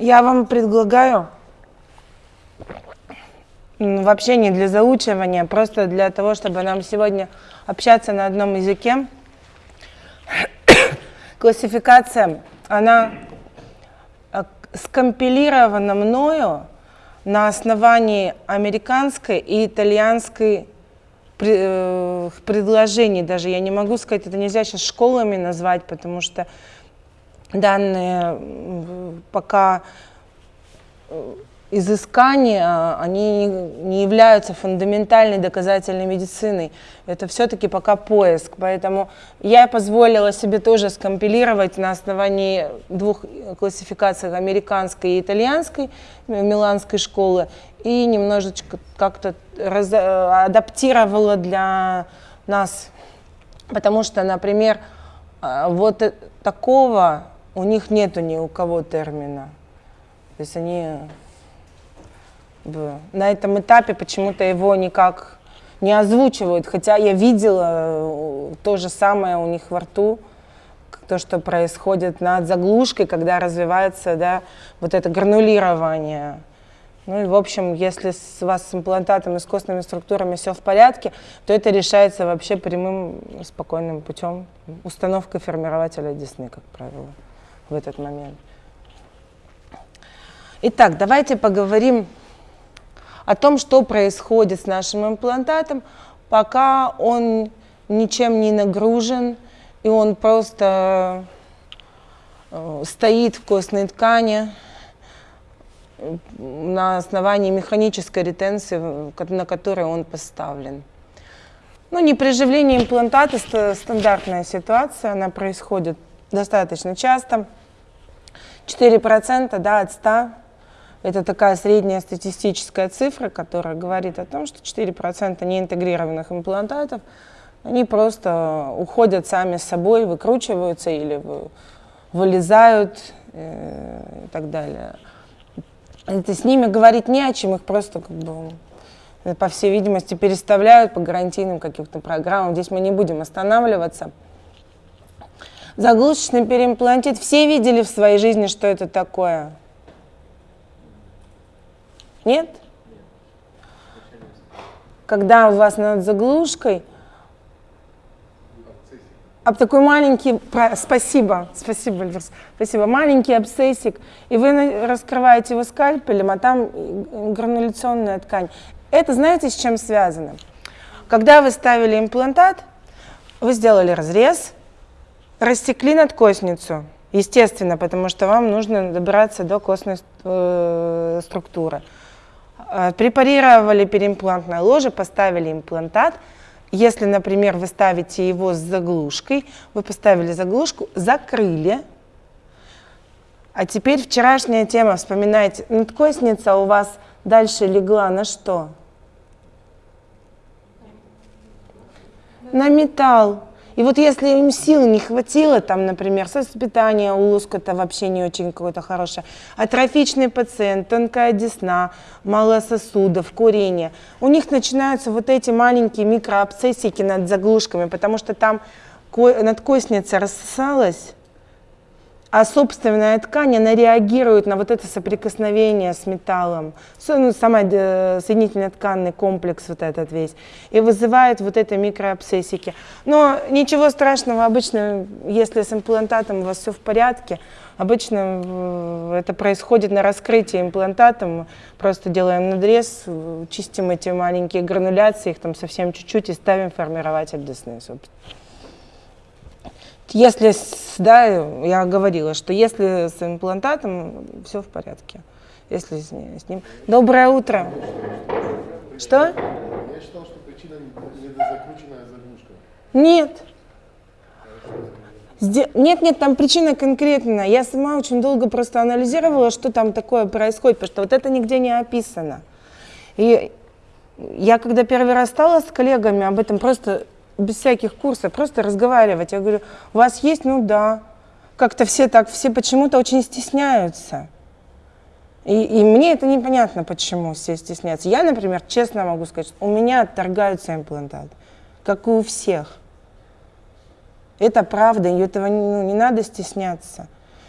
Я вам предлагаю вообще не для заучивания, просто для того, чтобы нам сегодня общаться на одном языке. Классификация, она э, скомпилирована мною на основании американской и итальянской э, предложений. Даже я не могу сказать, это нельзя сейчас школами назвать, потому что данные пока э, изыскания, а, они не являются фундаментальной доказательной медициной. Это все-таки пока поиск. Поэтому я позволила себе тоже скомпилировать на основании двух классификаций, американской и итальянской, миланской школы, и немножечко как-то адаптировала для нас. Потому что, например, вот такого у них нету ни у кого термина. То есть они на этом этапе почему-то его никак не озвучивают, хотя я видела э, то же самое у них во рту, то, что происходит над заглушкой, когда развивается да, вот это гранулирование. Ну и, в общем, если с, вас с имплантатом и с костными структурами все в порядке, то это решается вообще прямым, спокойным путем, установкой формирователя десны, как правило, в этот момент. Итак, давайте поговорим о том, что происходит с нашим имплантатом, пока он ничем не нагружен, и он просто э, стоит в костной ткани на основании механической ретенции, на которой он поставлен. Ну, не при живлении имплантата стандартная ситуация, она происходит достаточно часто. 4% да, от 100 это такая средняя статистическая цифра, которая говорит о том, что 4% неинтегрированных имплантатов, они просто уходят сами с собой, выкручиваются или вылезают э, и так далее. Это с ними говорить не о чем, их просто как бы по всей видимости, переставляют по гарантийным каким-то программам. Здесь мы не будем останавливаться. Заглушечный переимплантит. Все видели в своей жизни, что это такое? Нет? Когда у вас над заглушкой об такой маленький, спасибо, спасибо, Эльвирс, спасибо, маленький абсцессик, и вы раскрываете его скальпелем, а там грануляционная ткань. Это знаете, с чем связано? Когда вы ставили имплантат, вы сделали разрез, растекли надкосницу, естественно, потому что вам нужно добраться до костной э, структуры. Э, препарировали переимплантное ложе, поставили имплантат. Если, например, вы ставите его с заглушкой, вы поставили заглушку, закрыли. А теперь вчерашняя тема, вспоминайте, надкосница у вас дальше легла на что? На металл. И вот если им сил не хватило, там, например, воспитания у лоскута вообще не очень какое-то хорошее, атрофичный пациент, тонкая десна, мало сосудов, курение, у них начинаются вот эти маленькие микроабсцессики над заглушками, потому что там надкостница рассосалась, а собственная ткань, она реагирует на вот это соприкосновение с металлом, ну, сама э, соединительно-тканный комплекс вот этот весь, и вызывает вот это микроабсцессики. Но ничего страшного, обычно, если с имплантатом у вас все в порядке, обычно э, это происходит на раскрытии имплантатом, просто делаем надрез, чистим эти маленькие грануляции, их там совсем чуть-чуть и ставим формирователь десны, собственно. Если, да, я говорила, что если с имплантатом, все в порядке. Если с, с ним. Доброе утро. Что? Я считал, что причина недозакрученная заглушка. Нет. Нет, нет, там причина конкретная. Я сама очень долго просто анализировала, что там такое происходит, потому что вот это нигде не описано. И я когда первый раз стала с коллегами об этом просто без всяких курсов, просто разговаривать. Я говорю, у вас есть? Ну да. Как-то все так, все почему-то очень стесняются. И, и мне это непонятно, почему все стесняются. Я, например, честно могу сказать, у меня отторгаются имплантаты, как и у всех. Это правда, и этого ну, не надо стесняться.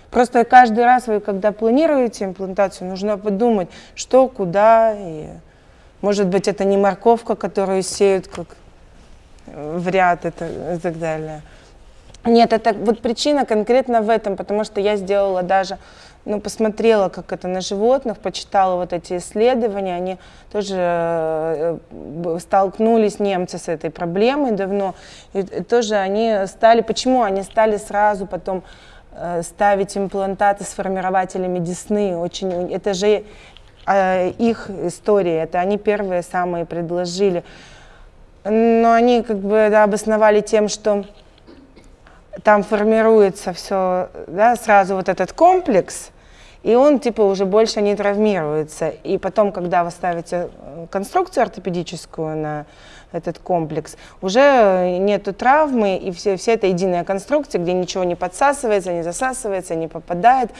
Просто каждый раз вы, когда планируете имплантацию, нужно подумать, что, куда, и может быть это не морковка, которую сеют как в ряд это, и так далее. Нет, это вот причина конкретно в этом, потому что я сделала даже, ну, посмотрела, как это на животных, почитала вот эти исследования, они тоже э, столкнулись, немцы, с этой проблемой давно, и, тоже они стали, почему они стали сразу потом э, ставить имплантаты с формирователями десны, очень, это же э, их история, это они первые самые предложили, но они как бы да, обосновали тем, что там формируется все, да, сразу вот этот комплекс, и он типа уже больше не травмируется. И потом, когда вы ставите э, конструкцию ортопедическую на этот комплекс, уже нету травмы, и все, все это единая конструкция, где ничего не подсасывается, не засасывается, не попадает.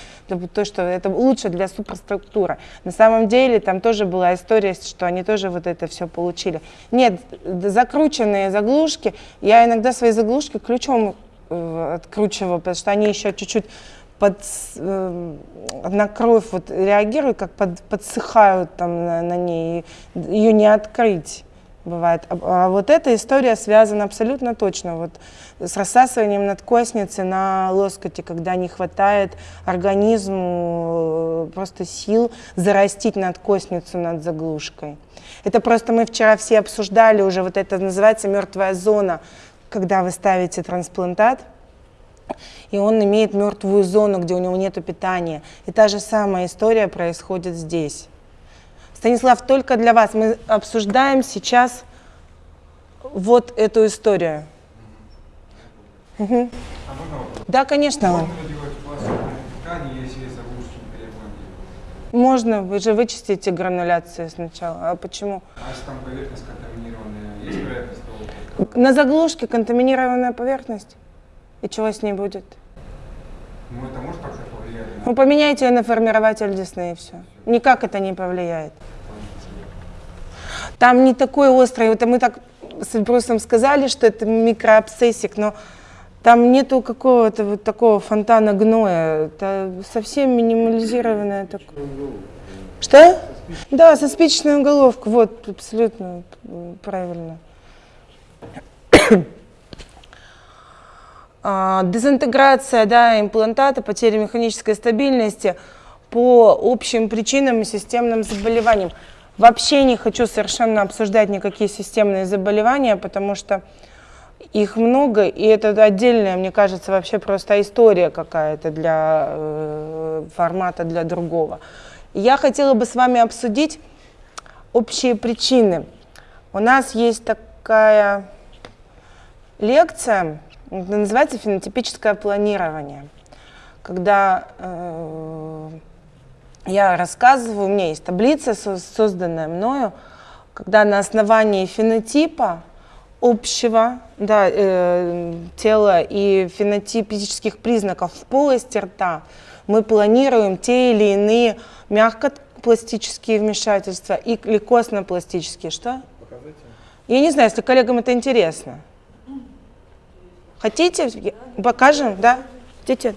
То, что это лучше для суперструктуры. На самом деле там тоже была история, что они тоже вот это все получили. Нет, закрученные заглушки, я иногда свои заглушки ключом э, откручиваю, потому что они еще чуть-чуть под, э, на кровь вот реагируют, как под, подсыхают там на, на ней, ее не открыть бывает. А, а вот эта история связана абсолютно точно вот с рассасыванием надкосницы на лоскоте, когда не хватает организму э, просто сил зарастить надкосницу над заглушкой. Это просто мы вчера все обсуждали уже, вот это называется мертвая зона, когда вы ставите трансплантат, и он имеет мертвую зону, где у него нет питания. И та же самая история происходит здесь. Станислав, только для вас мы обсуждаем сейчас вот эту историю. Угу. А да, конечно. Ткани, Можно, вы же вычистите грануляцию сначала. А почему? А если там поверхность контаминированная, есть вероятность того? На заглушке контаминированная поверхность? И чего с ней будет? Ну, это может как-то повлиять? Ну, поменяйте ее на формирователь Дисней, и все. Никак это не повлияет. Там не такой острый, вот мы так с Брусом сказали, что это микроабсессик, но там нету какого-то вот такого фонтана гноя. Это совсем минимализированное такое. Что? Да, со спичечной уголовкой. Вот, абсолютно правильно. А, дезинтеграция да, имплантата, потеря механической стабильности по общим причинам и системным заболеваниям. Вообще не хочу совершенно обсуждать никакие системные заболевания, потому что их много, и это отдельная, мне кажется, вообще просто история какая-то для э, формата для другого. Я хотела бы с вами обсудить общие причины. У нас есть такая лекция, это называется фенотипическое планирование. Когда э, я рассказываю, у меня есть таблица, созданная мною, когда на основании фенотипа общего да, э, тела и фенотипических признаков в полости рта мы планируем те или иные мягкопластические вмешательства или костно-пластические. Что? Покажите. Я не знаю, если коллегам это интересно. Хотите? Покажем, да? Хотите?